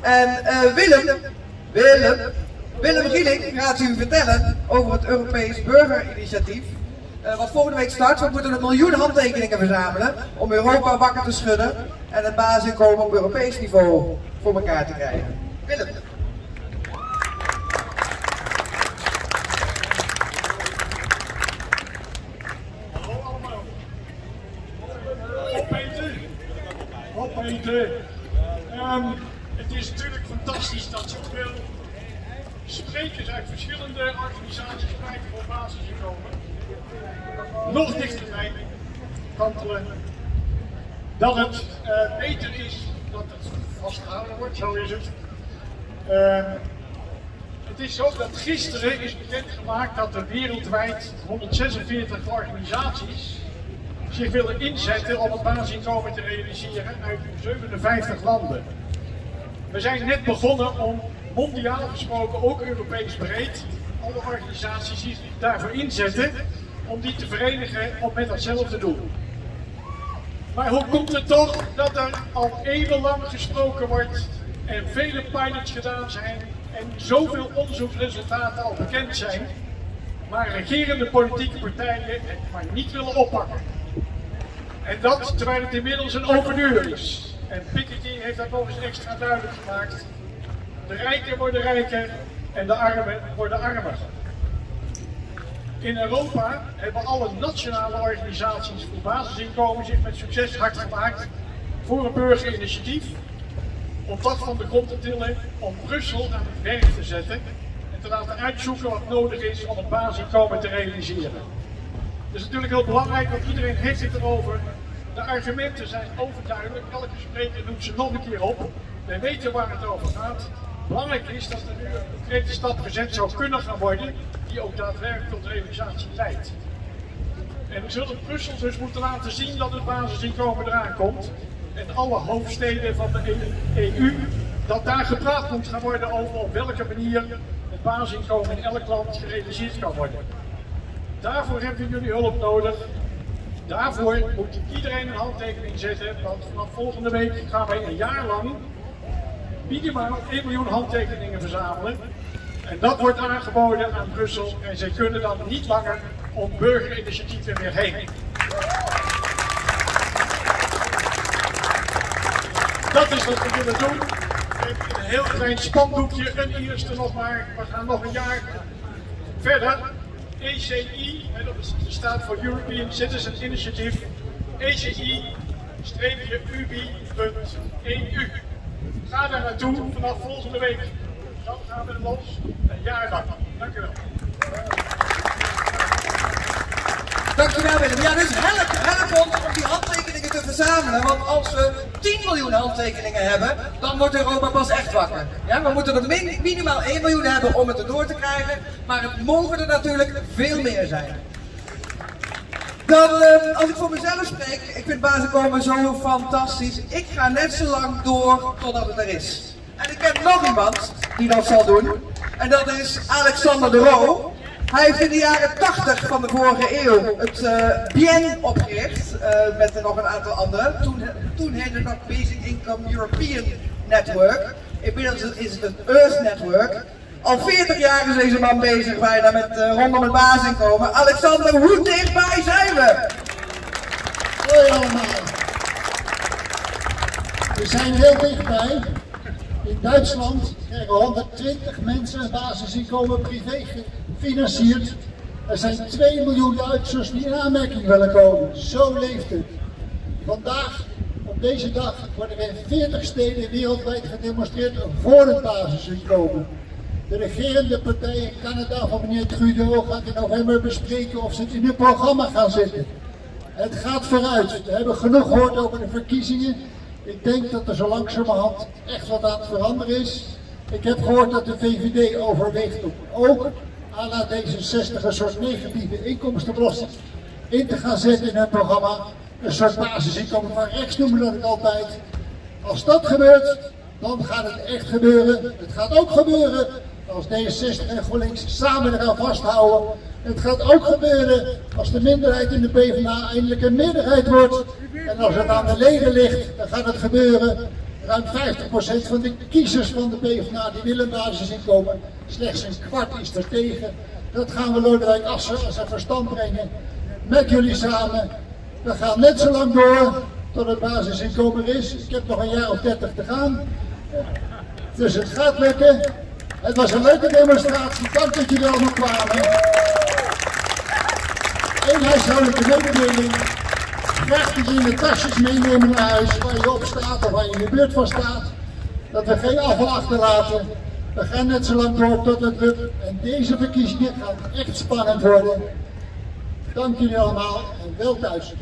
En uh, Willem, Willem, Willem Gieling gaat u vertellen over het Europees burgerinitiatief. Uh, wat volgende week start. We moeten een miljoen handtekeningen verzamelen om Europa wakker te schudden en het basisinkomen op Europees niveau voor elkaar te krijgen. Willem. Het is natuurlijk fantastisch dat zoveel sprekers uit verschillende organisaties krijgen voor basisinkomen. Nog dichterbij kantelen dat het uh, beter is dat het vastgehouden wordt, zo is het. Uh, het is zo dat gisteren is bekendgemaakt dat er wereldwijd 146 organisaties zich willen inzetten om het basisinkomen te realiseren uit 57 landen. We zijn net begonnen om mondiaal gesproken, ook Europees breed, alle organisaties die daarvoor inzetten, om die te verenigen om met datzelfde doel. Maar hoe komt het toch dat er al eeuwenlang gesproken wordt en vele pilots gedaan zijn en zoveel onderzoeksresultaten al bekend zijn, maar regerende politieke partijen het maar niet willen oppakken? En dat terwijl het inmiddels een open deur is. En Piketty heeft dat nog eens extra duidelijk gemaakt. De rijken worden rijker en de armen worden armer. In Europa hebben alle nationale organisaties voor basisinkomen zich met succes hard gemaakt voor een burgerinitiatief om dat van de grond te tillen, om Brussel aan het werk te zetten en te laten uitzoeken wat nodig is om het basisinkomen te realiseren. Het is natuurlijk heel belangrijk, want iedereen heeft het erover. De argumenten zijn overduidelijk, elke spreker noemt ze nog een keer op. Wij weten waar het over gaat. Belangrijk is dat er nu een concrete stap gezet zou kunnen gaan worden, die ook daadwerkelijk tot realisatie leidt. En we zullen Brussel dus moeten laten zien dat het basisinkomen eraan komt. En alle hoofdsteden van de EU, dat daar gepraat moet gaan worden over op welke manier het basisinkomen in elk land gerealiseerd kan worden. Daarvoor hebben jullie hulp nodig. Daarvoor moet iedereen een handtekening zetten, want vanaf volgende week gaan wij een jaar lang minimaal 1 miljoen handtekeningen verzamelen. En dat wordt aangeboden aan Brussel en zij kunnen dan niet langer om burgerinitiatieven meer heen. Dat is wat we willen doen. Een heel klein spandoekje, een eerste nog maar. We gaan nog een jaar verder. ECI, dat staat voor European Citizen Initiative, ECI-ubi.eu. Ga daar naartoe vanaf volgende week. Dan gaan we los, een jaar lang. Dank u wel. Dankjewel Willem. Ja, dus help, help ons om die handtekeningen te verzamelen. Want als we 10 miljoen handtekeningen hebben, dan wordt Europa pas echt wakker. Ja, we moeten er minimaal 1 miljoen hebben om het erdoor te krijgen. Maar het mogen er natuurlijk veel meer zijn. Dan, uh, als ik voor mezelf spreek, ik vind basisinkomen zo fantastisch. Ik ga net zo lang door totdat het er is. En ik heb nog iemand die dat zal doen. En dat is Alexander de Roo. Hij heeft in de jaren 80 van de vorige eeuw het uh, BIEN opgericht, uh, met nog een aantal anderen. Toen, toen heette het nog Basic Income European Network. Inmiddels is het het Earth Network. Al 40 jaar is deze man bezig bijna met uh, rondom het basisinkomen. Alexander, hoe dichtbij zijn we? Hoi allemaal. We zijn heel dichtbij. In Duitsland krijgen 120 mensen een basisinkomen privé gefinancierd. Er zijn 2 miljoen Duitsers die in aanmerking willen komen. Zo leeft het. Vandaag, op deze dag, worden er in 40 steden wereldwijd gedemonstreerd voor het basisinkomen. De regerende partij in Canada van meneer Trudeau gaat in november bespreken of ze het in hun programma gaan zetten. Het gaat vooruit. We hebben genoeg gehoord over de verkiezingen. Ik denk dat er zo langzamerhand echt wat aan het veranderen is. Ik heb gehoord dat de VVD overweegt om ook à la D66 een soort negatieve inkomstenbelasting in te gaan zetten in hun programma. Een soort basisinkomen van rechts noemen dat ik altijd. Als dat gebeurt, dan gaat het echt gebeuren. Het gaat ook gebeuren als D66 en GroenLinks samen eraan vasthouden. Het gaat ook gebeuren als de minderheid in de PvdA eindelijk een meerderheid wordt. En als het aan de leden ligt, dan gaat het gebeuren. Ruim 50% van de kiezers van de PvdA die willen basisinkomen. Slechts een kwart is er tegen. Dat gaan we Lodewijk Assen als een verstand brengen. Met jullie samen. We gaan net zo lang door tot het basisinkomen is. Ik heb nog een jaar of 30 te gaan. Dus het gaat lukken. Het was een leuke demonstratie. Dank dat jullie allemaal kwamen. Eén huishoudelijke mededeling. Je tasjes meenemen naar huis waar je op staat of waar je in de buurt van staat. Dat we geen afval achterlaten. We gaan net zo lang door tot het lukt. En deze verkiezingen gaan echt spannend worden. Dank jullie allemaal en wel thuis.